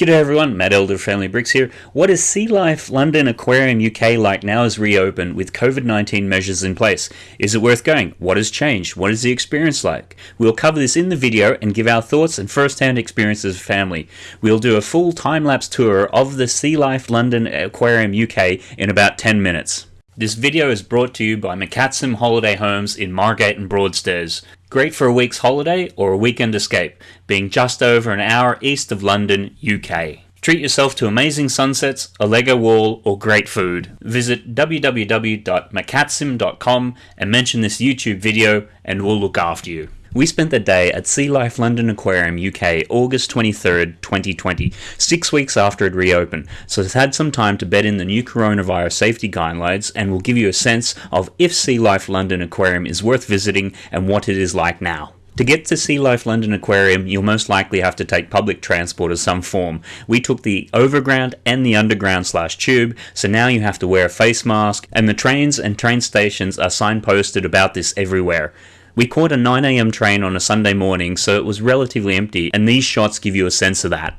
G'day everyone, Matt Elder Family Bricks here. What is Sea Life London Aquarium UK like now as reopened with COVID-19 measures in place? Is it worth going? What has changed? What is the experience like? We'll cover this in the video and give our thoughts and first-hand experiences of family. We'll do a full time-lapse tour of the Sea Life London Aquarium UK in about 10 minutes. This video is brought to you by McCatsim Holiday Homes in Margate and Broadstairs. Great for a week's holiday or a weekend escape, being just over an hour east of London, UK. Treat yourself to amazing sunsets, a Lego wall, or great food. Visit www.macatsim.com and mention this YouTube video and we'll look after you. We spent the day at Sea Life London Aquarium UK August 23rd, 2020, six weeks after it reopened, so it's had some time to bed in the new coronavirus safety guidelines and will give you a sense of if Sea Life London Aquarium is worth visiting and what it is like now. To get to Sea Life London Aquarium, you'll most likely have to take public transport of some form. We took the overground and the underground slash tube, so now you have to wear a face mask, and the trains and train stations are signposted about this everywhere. We caught a 9am train on a Sunday morning, so it was relatively empty, and these shots give you a sense of that.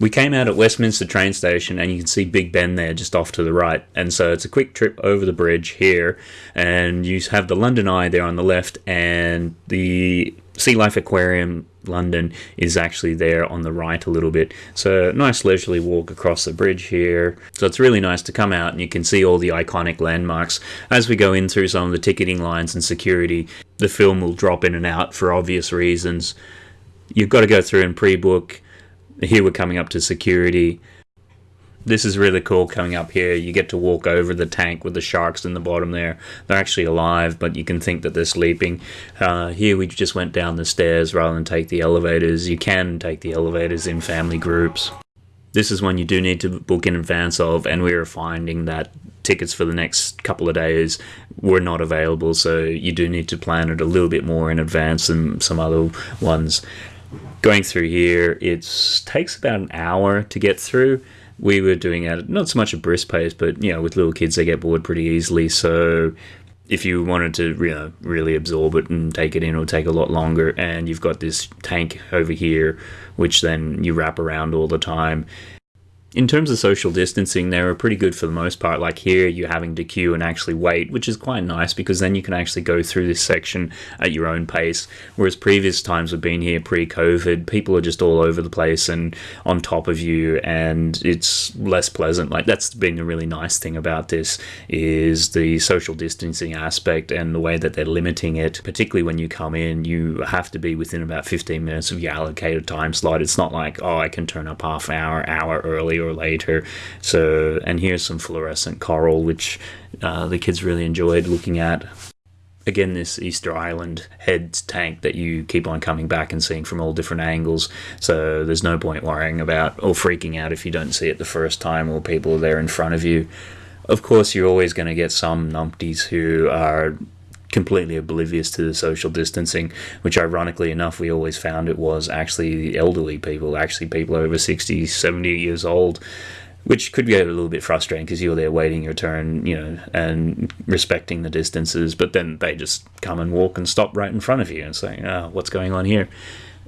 We came out at Westminster train station and you can see Big Ben there just off to the right. And so it's a quick trip over the bridge here and you have the London Eye there on the left and the Sea Life Aquarium London is actually there on the right a little bit. So nice leisurely walk across the bridge here. So it's really nice to come out and you can see all the iconic landmarks. As we go in through some of the ticketing lines and security, the film will drop in and out for obvious reasons. You've got to go through and pre-book here we're coming up to security. This is really cool coming up here. You get to walk over the tank with the sharks in the bottom there. They're actually alive, but you can think that they're sleeping. Uh, here we just went down the stairs rather than take the elevators. You can take the elevators in family groups. This is one you do need to book in advance of, and we are finding that tickets for the next couple of days were not available, so you do need to plan it a little bit more in advance than some other ones going through here, it takes about an hour to get through. We were doing it not so much a brisk pace, but you know, with little kids, they get bored pretty easily. So if you wanted to you know, really absorb it and take it in, it'll take a lot longer. And you've got this tank over here, which then you wrap around all the time in terms of social distancing, they were pretty good for the most part. Like here, you're having to queue and actually wait, which is quite nice because then you can actually go through this section at your own pace. Whereas previous times we've been here pre-COVID, people are just all over the place and on top of you, and it's less pleasant. Like that's been a really nice thing about this is the social distancing aspect and the way that they're limiting it. Particularly when you come in, you have to be within about 15 minutes of your allocated time slot. It's not like oh, I can turn up half an hour, hour early or later. So, and here's some fluorescent coral, which uh, the kids really enjoyed looking at. Again, this Easter Island head tank that you keep on coming back and seeing from all different angles. So there's no point worrying about or freaking out if you don't see it the first time or people are there in front of you. Of course, you're always going to get some numpties who are completely oblivious to the social distancing, which ironically enough, we always found it was actually the elderly people, actually people over 60, 70 years old, which could get a little bit frustrating because you're there waiting your turn, you know, and respecting the distances, but then they just come and walk and stop right in front of you and say, oh, what's going on here?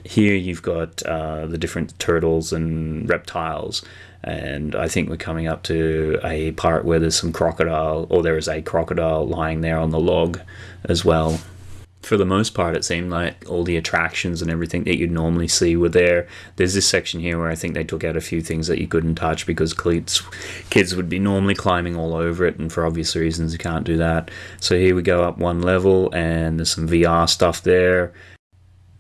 Here you've got uh, the different turtles and reptiles and I think we're coming up to a part where there's some crocodile, or there is a crocodile lying there on the log as well. For the most part, it seemed like all the attractions and everything that you'd normally see were there. There's this section here where I think they took out a few things that you couldn't touch because kids, kids would be normally climbing all over it, and for obvious reasons, you can't do that. So here we go up one level, and there's some VR stuff there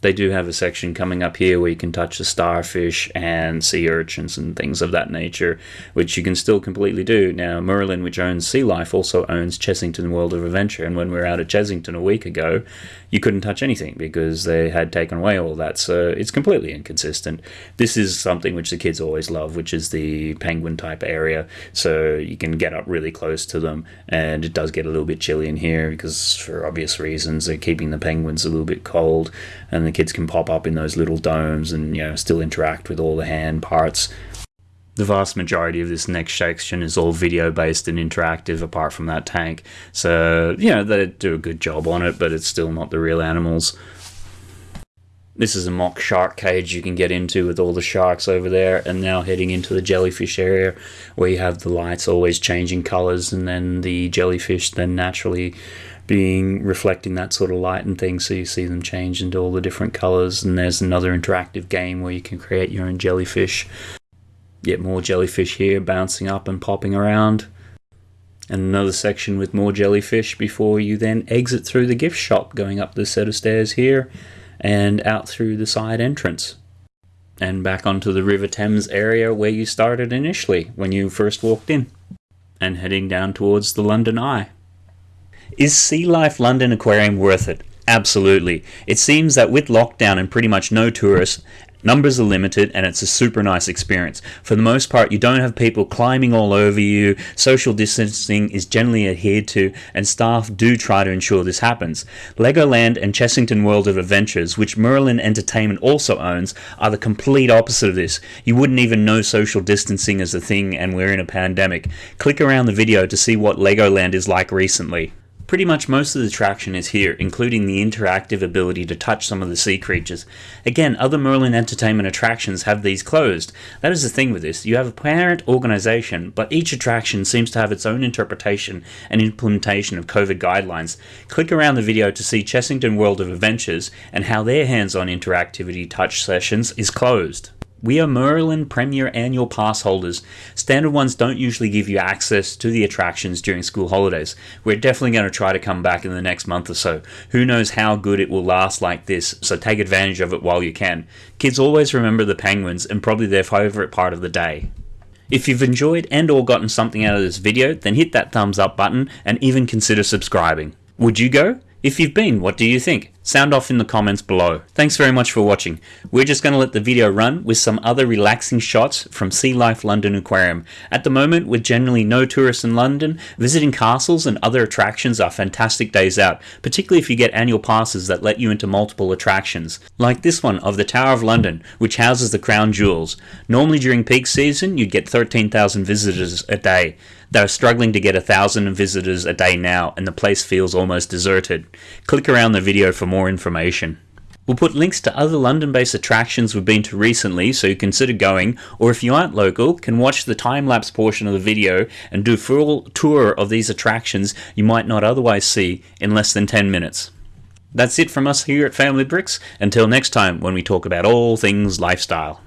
they do have a section coming up here where you can touch the starfish and sea urchins and things of that nature, which you can still completely do. Now, Merlin, which owns Sea Life, also owns Chessington World of Adventure, and when we were out at Chessington a week ago, you couldn't touch anything because they had taken away all that, so it's completely inconsistent. This is something which the kids always love, which is the penguin type area, so you can get up really close to them, and it does get a little bit chilly in here because, for obvious reasons, they're keeping the penguins a little bit cold, and the kids can pop up in those little domes and you know still interact with all the hand parts. The vast majority of this next section is all video based and interactive apart from that tank. So, you know, they do a good job on it, but it's still not the real animals. This is a mock shark cage you can get into with all the sharks over there, and now heading into the jellyfish area where you have the lights always changing colors, and then the jellyfish then naturally being reflecting that sort of light and things, so you see them change into all the different colors. And there's another interactive game where you can create your own jellyfish. Get more jellyfish here bouncing up and popping around and another section with more jellyfish before you then exit through the gift shop going up the set of stairs here and out through the side entrance and back onto the River Thames area where you started initially when you first walked in and heading down towards the London Eye. Is Sea Life London Aquarium worth it? Absolutely. It seems that with lockdown and pretty much no tourists, Numbers are limited and it's a super nice experience. For the most part, you don't have people climbing all over you, social distancing is generally adhered to, and staff do try to ensure this happens. Legoland and Chessington World of Adventures, which Merlin Entertainment also owns, are the complete opposite of this. You wouldn't even know social distancing is a thing and we're in a pandemic. Click around the video to see what Legoland is like recently. Pretty much most of the attraction is here, including the interactive ability to touch some of the sea creatures. Again, other Merlin Entertainment attractions have these closed. That is the thing with this. You have a parent organization, but each attraction seems to have its own interpretation and implementation of COVID guidelines. Click around the video to see Chessington World of Adventures and how their hands-on interactivity touch sessions is closed. We are Merlin Premier Annual Pass holders. Standard ones don't usually give you access to the attractions during school holidays. We're definitely going to try to come back in the next month or so. Who knows how good it will last like this, so take advantage of it while you can. Kids always remember the penguins and probably their favourite part of the day. If you've enjoyed and or gotten something out of this video, then hit that thumbs up button and even consider subscribing. Would you go? If you've been, what do you think? Sound off in the comments below. Thanks very much for watching. We're just going to let the video run with some other relaxing shots from Sea Life London Aquarium. At the moment, with generally no tourists in London, visiting castles and other attractions are fantastic days out, particularly if you get annual passes that let you into multiple attractions. Like this one of the Tower of London, which houses the crown jewels. Normally during peak season, you'd get 13,000 visitors a day. They're struggling to get a thousand visitors a day now, and the place feels almost deserted. Click around the video for more information. We'll put links to other London-based attractions we've been to recently, so you consider going, or if you aren't local, can watch the time-lapse portion of the video and do a full tour of these attractions you might not otherwise see in less than 10 minutes. That's it from us here at Family Bricks. Until next time when we talk about all things lifestyle.